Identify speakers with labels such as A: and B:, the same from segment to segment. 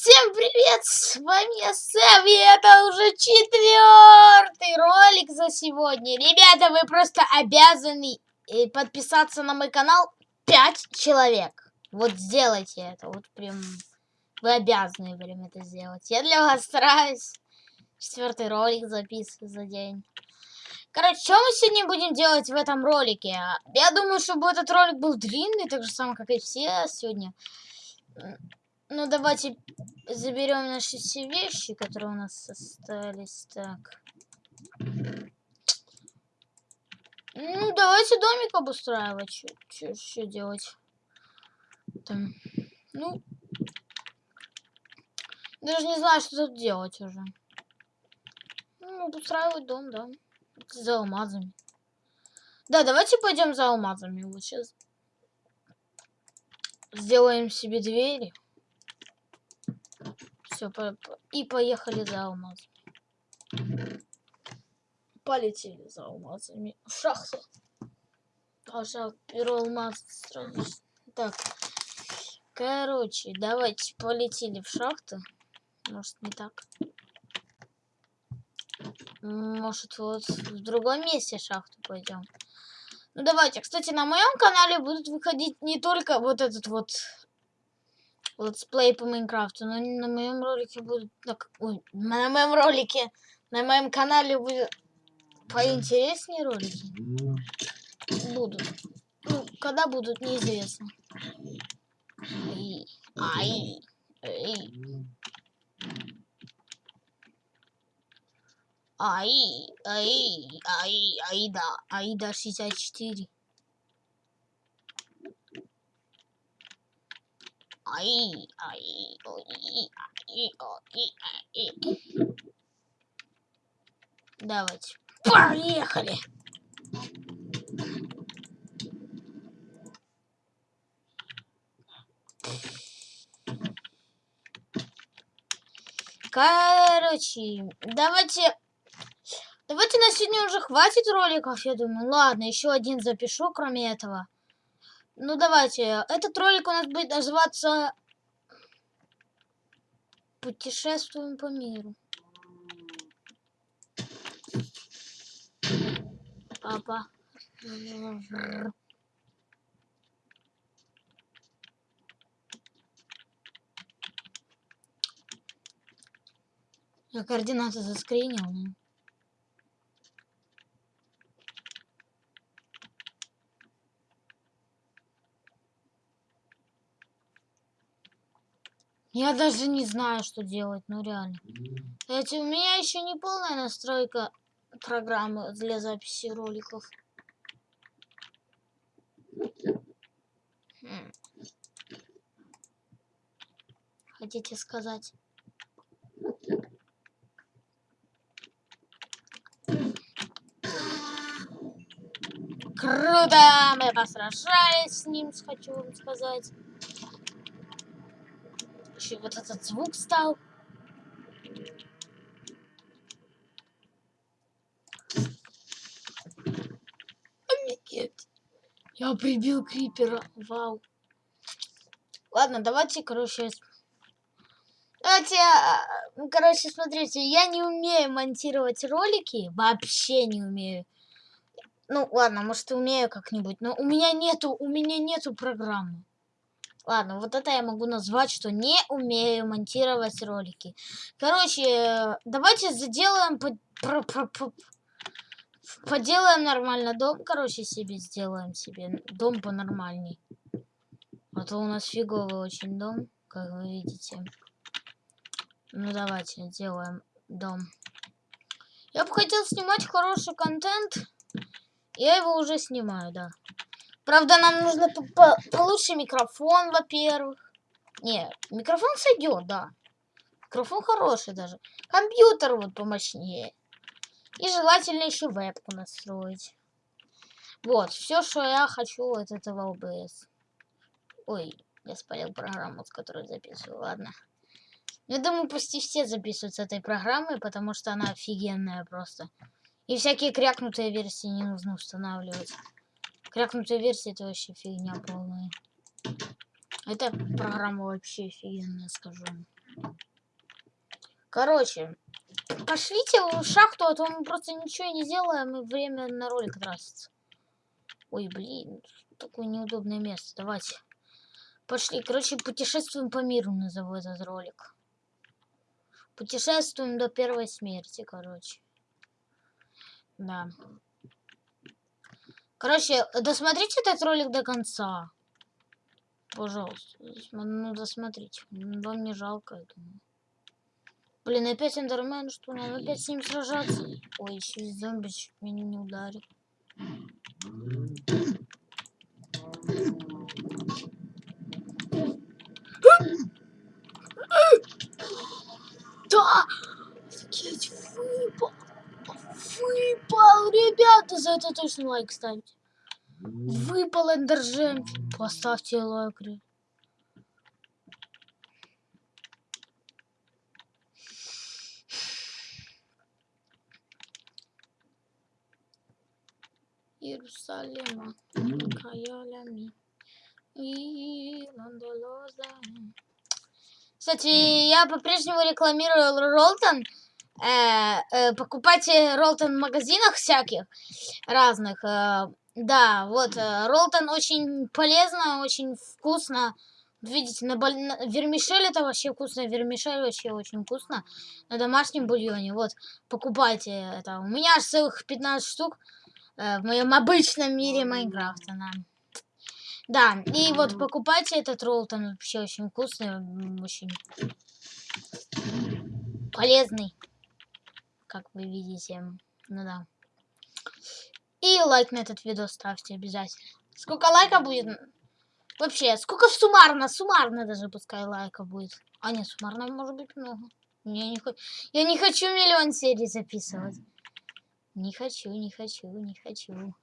A: Всем привет, с вами Сэм, и это уже четвертый ролик за сегодня. Ребята, вы просто обязаны э, подписаться на мой канал 5 человек. Вот сделайте это, вот прям, вы обязаны прям это сделать. Я для вас стараюсь. Четвертый ролик записываю за день. Короче, что мы сегодня будем делать в этом ролике? Я думаю, чтобы этот ролик был длинный, так же самое, как и все сегодня. Ну, давайте заберем наши все вещи, которые у нас остались. Так. Ну, давайте домик обустраивать. Что делать? Там. Ну. Даже не знаю, что тут делать уже. Ну, обустраивать дом, да. За алмазами. Да, давайте пойдем за алмазами. Вот сейчас сделаем себе двери. Все, по и поехали за алмазами. Полетели за алмазами. В шахту. Пожалуй, первый алмаз сразу. Так. Короче, давайте полетели в шахту. Может, не так. Может, вот в другом месте шахту пойдем. Ну, давайте. Кстати, на моем канале будут выходить не только вот этот вот летсплей по Майнкрафту, но на моем ролике будет... Ой, на моем ролике, на моем канале будет поинтереснее ролики. Будут. Ну, когда будут, неизвестно. Ай, ай, ай. Ай, ай, ай, ай, да, ай, да, 64. Ай, ай, ой, ай, ой, ай. Давайте. Поехали. Короче, давайте... Давайте на сегодня уже хватит роликов, я думаю. Ладно, еще один запишу, кроме этого. Ну, давайте. Этот ролик у нас будет называться «Путешествуем по миру». Папа. Я координаты заскринил. Я даже не знаю, что делать, ну реально. Кстати, у меня еще не полная настройка программы для записи роликов. Хм. Хотите сказать? Круто! Мы посражались с ним, хочу вам сказать еще вот этот звук стал. Офигеть. Я прибил крипера. Вау. Ладно, давайте, короче... Давайте, а, ну, короче, смотрите, я не умею монтировать ролики. Вообще не умею. Ну, ладно, может, умею как-нибудь. Но у меня нету, у меня нету программы. Ладно, вот это я могу назвать, что не умею монтировать ролики. Короче, давайте заделаем... По, про, про, про, поделаем нормально дом. Короче, себе сделаем себе дом по-нормальней. А то у нас фиговый очень дом, как вы видите. Ну, давайте делаем дом. Я бы хотел снимать хороший контент. Я его уже снимаю, да. Правда, нам нужно по -по получше микрофон, во-первых. Не, микрофон сойдет, да. Микрофон хороший даже. Компьютер вот помощнее. И желательно еще вебку настроить. Вот, все, что я хочу от этого OBS. Ой, я спалил программу, с которой записываю, ладно. Я думаю, почти все записывают с этой программой, потому что она офигенная просто. И всякие крякнутые версии не нужно устанавливать. Крякнутая версия это вообще фигня полная. Эта программа вообще офигенная, скажу. Короче, пошлите в шахту, а то мы просто ничего не делаем, и время на ролик тратится. Ой, блин, такое неудобное место. Давайте. Пошли. Короче, путешествуем по миру, назову этот ролик. Путешествуем до первой смерти, короче. Да. Короче, досмотрите этот ролик до конца. Пожалуйста. Ну, досмотрите. Вам не жалко, я думаю. Блин, опять эндермен, что надо опять с ним сражаться? Ой, еще и зомби чуть меня не ударит. Да! Офигеть, выпал! Выпал, ребята, за это точно лайк ставьте. Выпал эндержем. Поставьте лайк. Иерусалима, Каялями. Кстати, я по-прежнему рекламирую Ролтон. Э, э, покупайте Ролтон в магазинах всяких разных. Э, да, вот, э, Ролтон очень полезно, очень вкусно. Видите, на, боль... на вермишель это вообще вкусно, вермишель вообще очень вкусно. На домашнем бульоне, вот, покупайте это. У меня аж целых 15 штук э, в моем обычном мире Майнкрафта. Да. Да, и вот покупайте этот ролл, вообще очень вкусный, очень полезный, как вы видите. Ну да. И лайк на этот видео ставьте обязательно. Сколько лайков будет? Вообще, сколько суммарно? Суммарно даже пускай лайков будет. А нет, суммарно может быть много. Я не, я не хочу миллион серий записывать. Не хочу, не хочу, не хочу.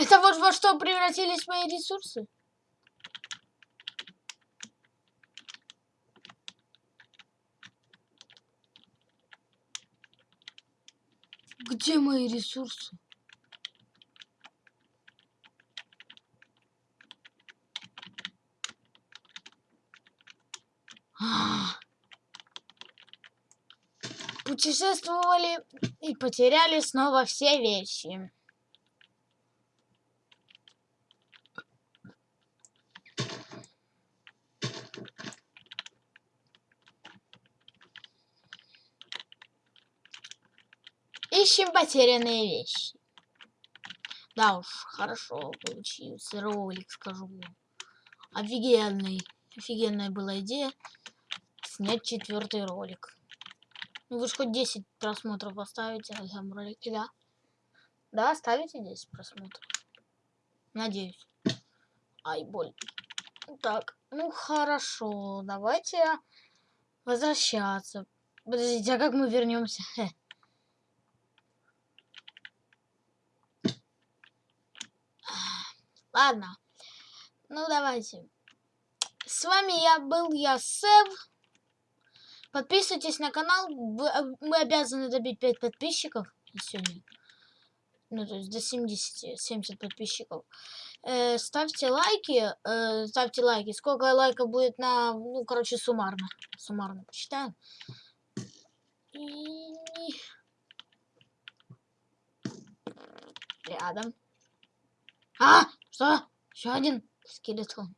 A: Это вот во что превратились мои ресурсы? Где мои ресурсы? А. Путешествовали и потеряли снова все вещи. Ищем потерянные вещи. Да уж, хорошо получился ролик, скажу вам. Офигенный. Офигенная была идея снять четвертый ролик. Ну вы же хоть 10 просмотров поставите на этом ролике, да? Да, ставите 10 просмотров. Надеюсь. Ай, боль. Так, ну хорошо, давайте возвращаться. Подождите, а как мы вернемся? Ладно. Ну, давайте. С вами я был, я Сэв. Подписывайтесь на канал. Мы обязаны добить 5 подписчиков сегодня. Ну, то есть до 70, 70 подписчиков. Э, ставьте лайки. Э, ставьте лайки. Сколько лайков будет на... Ну, короче, суммарно. Суммарно посчитаем. И... Рядом. А! Что? Еще один скелетон.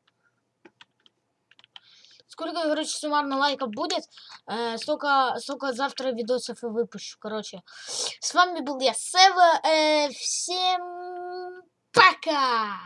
A: Сколько, короче, суммарно лайков будет, э, столько, столько завтра видосов и выпущу, короче. С вами был я, Сева. Э, всем пока!